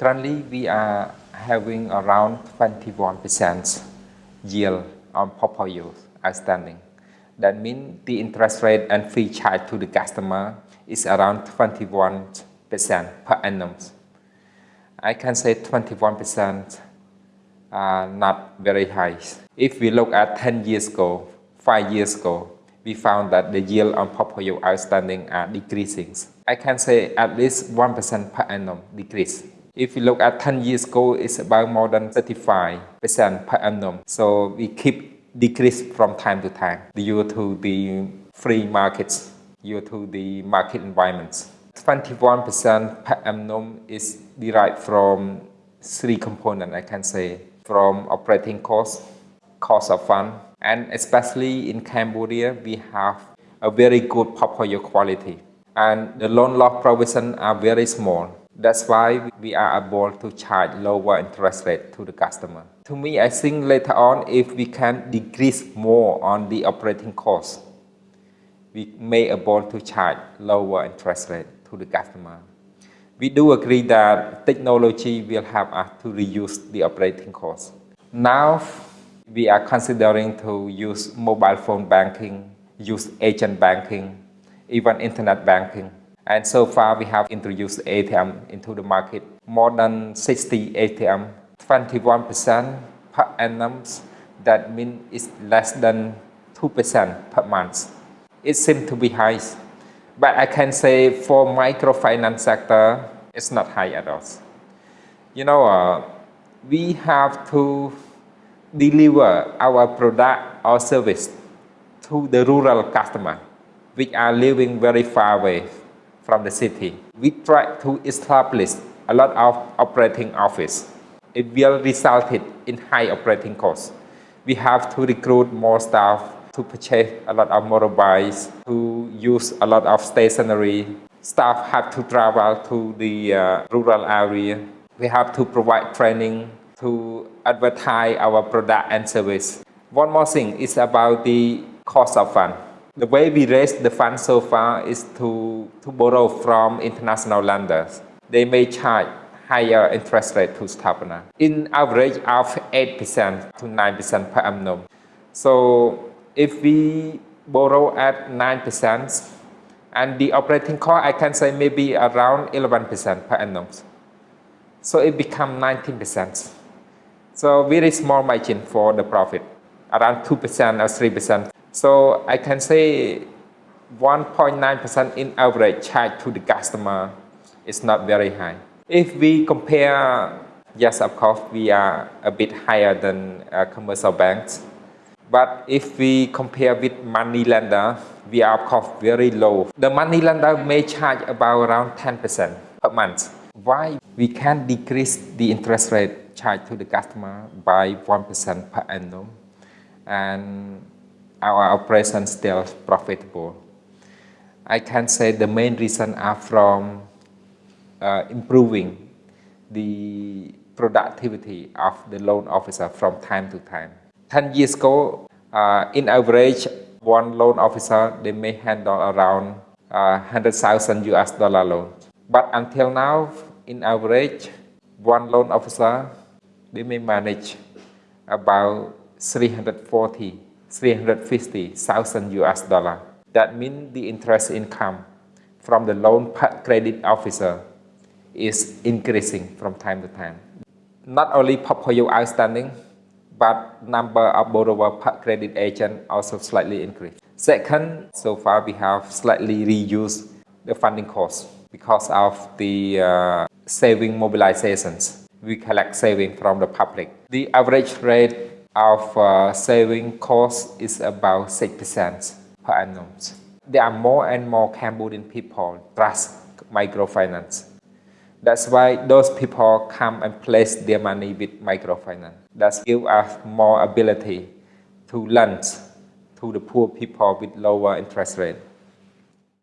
Currently, we are having around 21% yield on portfolio outstanding. That means the interest rate and fee charged to the customer is around 21% per annum. I can say 21% are not very high. If we look at 10 years ago, 5 years ago, we found that the yield on portfolio outstanding are decreasing. I can say at least 1% per annum decrease. If you look at 10 years ago, it's about more than 35% per annum. So we keep decrease from time to time due to the free markets, due to the market environments. 21% per annum is derived from three components, I can say, from operating costs, cost of fund, and especially in Cambodia, we have a very good portfolio quality. And the loan loss provision are very small. That's why we are able to charge lower interest rate to the customer. To me, I think later on, if we can decrease more on the operating cost, we may able to charge lower interest rate to the customer. We do agree that technology will help us to reduce the operating cost. Now, we are considering to use mobile phone banking, use agent banking, even internet banking. And so far, we have introduced ATM into the market. More than 60 ATM, 21% per annum. That means it's less than 2% per month. It seems to be high. But I can say for microfinance sector, it's not high at all. You know, uh, we have to deliver our product or service to the rural customer, which are living very far away from the city. We try to establish a lot of operating office. It will result in high operating costs. We have to recruit more staff to purchase a lot of motorbikes, to use a lot of stationery. Staff have to travel to the uh, rural area. We have to provide training to advertise our product and service. One more thing is about the cost of fund. The way we raise the fund so far is to, to borrow from international lenders. They may charge higher interest rate to Sathapana, in average of 8% to 9% per annum. So if we borrow at 9%, and the operating cost, I can say maybe around 11% per annum. So it becomes 19%. So very small margin for the profit, around 2% or 3%. So I can say 1.9% in average charge to the customer is not very high. If we compare, yes, of course, we are a bit higher than uh, commercial banks. But if we compare with money lender, we are of course very low. The money lender may charge about around 10% per month. Why we can decrease the interest rate charged to the customer by 1% per annum and our operation still profitable. I can say the main reason are from uh, improving the productivity of the loan officer from time to time. 10 years ago, uh, in average, one loan officer, they may handle around uh, 100,000 US dollar loan. But until now, in average, one loan officer, they may manage about 340 350,000 US dollar. That means the interest income from the loan credit officer is increasing from time to time. Not only portfolio outstanding, but number of borrower credit agent also slightly increased. Second, so far we have slightly reduced the funding cost because of the uh, saving mobilizations. We collect saving from the public. The average rate of uh, saving cost is about 6% per annum. There are more and more Cambodian people trust microfinance. That's why those people come and place their money with microfinance. That gives us more ability to lend to the poor people with lower interest rate.